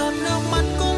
giọt nước mắt cô